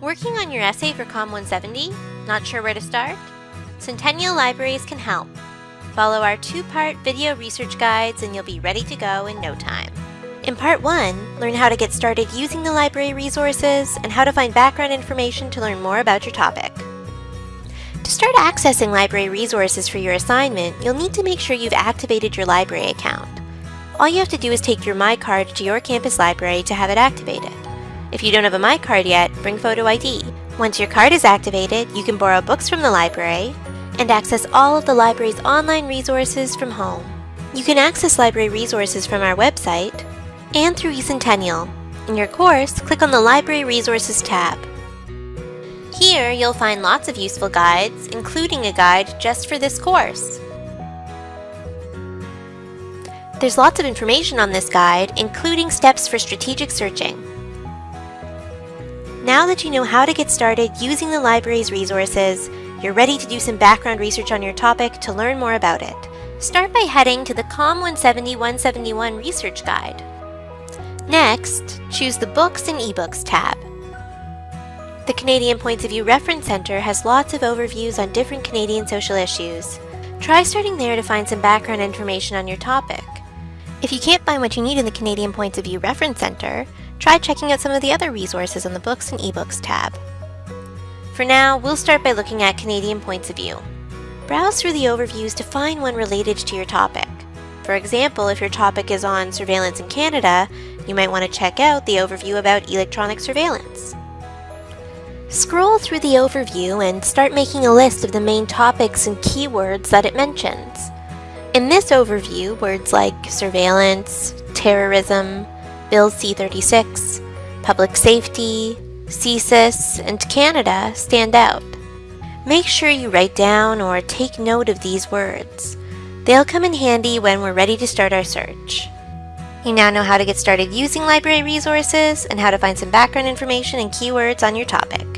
Working on your essay for COM 170? Not sure where to start? Centennial Libraries can help. Follow our two-part video research guides and you'll be ready to go in no time. In part 1, learn how to get started using the library resources and how to find background information to learn more about your topic. To start accessing library resources for your assignment, you'll need to make sure you've activated your library account. All you have to do is take your MyCard to your campus library to have it activated. If you don't have a MyCard yet, bring photo ID. Once your card is activated, you can borrow books from the library and access all of the library's online resources from home. You can access library resources from our website and through eCentennial. In your course, click on the Library Resources tab. Here, you'll find lots of useful guides, including a guide just for this course. There's lots of information on this guide, including steps for strategic searching. Now that you know how to get started using the library's resources, you're ready to do some background research on your topic to learn more about it. Start by heading to the COM 170-171 Research Guide. Next, choose the Books and eBooks tab. The Canadian Points of View Reference Centre has lots of overviews on different Canadian social issues. Try starting there to find some background information on your topic. If you can't find what you need in the Canadian Points of View Reference Centre, try checking out some of the other resources on the Books and eBooks tab. For now, we'll start by looking at Canadian points of view. Browse through the overviews to find one related to your topic. For example, if your topic is on surveillance in Canada, you might want to check out the overview about electronic surveillance. Scroll through the overview and start making a list of the main topics and keywords that it mentions. In this overview, words like surveillance, terrorism, Bill C-36, public safety, CSIS, and Canada stand out. Make sure you write down or take note of these words. They'll come in handy when we're ready to start our search. You now know how to get started using library resources and how to find some background information and keywords on your topic.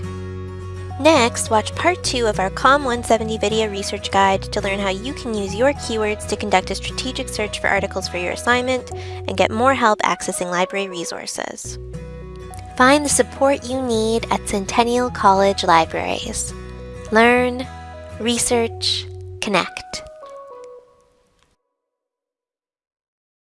Next, watch part 2 of our COM 170 video research guide to learn how you can use your keywords to conduct a strategic search for articles for your assignment and get more help accessing library resources. Find the support you need at Centennial College Libraries. Learn, research, connect.